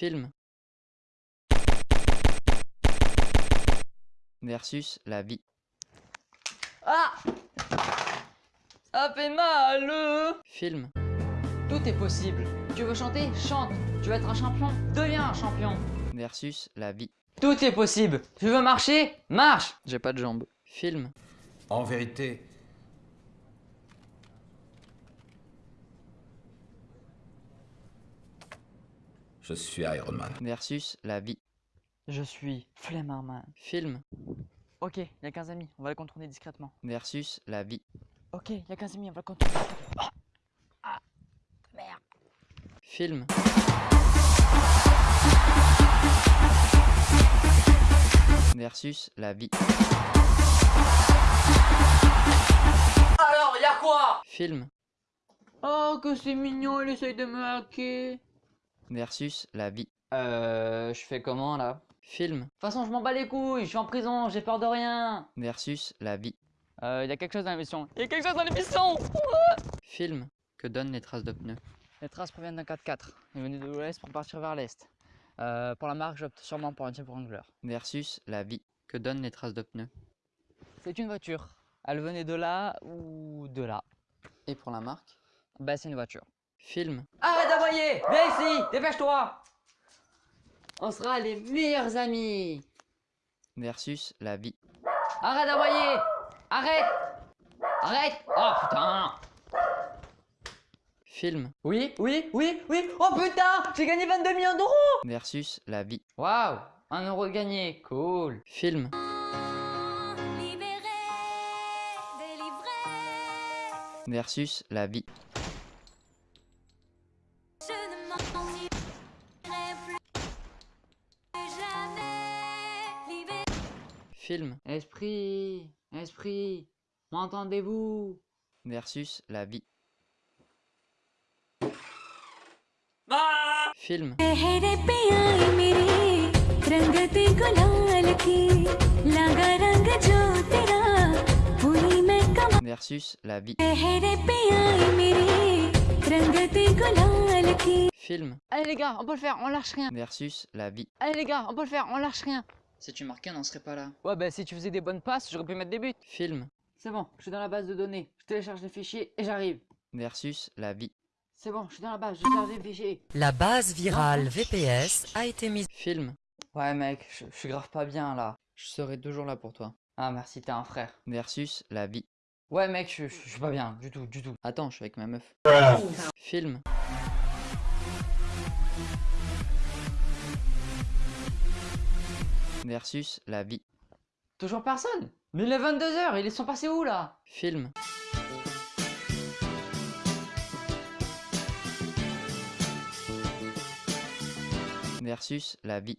Film. Versus la vie. Ah Ça fait mal Film. Tout est possible. Tu veux chanter Chante. Tu veux être un champion Deviens un champion. Versus la vie. Tout est possible. Tu veux marcher Marche. J'ai pas de jambes. Film. En vérité, je suis Iron Man. Versus la vie. Je suis Flemmerman. Film. Ok, il y a 15 amis. On va le contourner discrètement. Versus la vie. Ok, il y a 15 amis. On va le contourner discrètement. Ah, merde. Film. Versus la vie. Alors, y a quoi? Film. Oh, que c'est mignon, il essaye de me hacker. Versus la vie. Euh, je fais comment là? De Film. toute façon, je m'en bats les couilles, je suis en prison, j'ai peur de rien. Versus la vie. Euh, y a quelque chose dans l'émission. Y a quelque chose dans l'émission Film. Que donnent les traces de pneus Les traces proviennent d'un 4x4. Ils venaient de l'ouest pour partir vers l'est. Euh, pour la marque, j'opte sûrement pour un Jeep Wrangler. Versus la vie. Que donnent les traces de pneus C'est une voiture. Elle venait de là ou de là? Et pour la marque? Bah, c'est une voiture. Film. Arrête d'aboyer Viens ici. Dépêche-toi. On sera les meilleurs amis. Versus la vie. Arrête d'aboyer Arrête. Arrête. Oh putain. Film. Oui, oui, oui, oui. Oh putain. J'ai gagné 22 millions d'euros. Versus la vie. Waouh. Un euro de gagné, cool. Film. Libéré, délivré, Versus la vie. Film. Esprit, esprit, m'entendez-vous? Versus la vie. Ah Film. Versus la vie. Film. Allez les gars, on peut le faire, on lâche rien. Versus la vie. Allez les gars, on peut le faire, on lâche rien. Si tu marquais, on n'en serait pas là. Ouais, bah si tu faisais des bonnes passes, j'aurais pu mettre des buts. Film. C'est bon, je suis dans la base de données. Je télécharge les fichiers et j'arrive. Versus la vie. C'est bon, je suis dans la base, je télécharge les fichiers. La base virale. VPS a été mise. Film. Ouais mec, je, je suis grave pas bien là. Je serai toujours là pour toi. Ah merci, t'es un frère. Versus la vie. Ouais mec, je, je, je suis pas bien, du tout, du tout Attends, je suis avec ma meuf. Film. Versus la vie. Toujours personne Mais il est 22h, ils sont passés où là? Film. Versus la vie.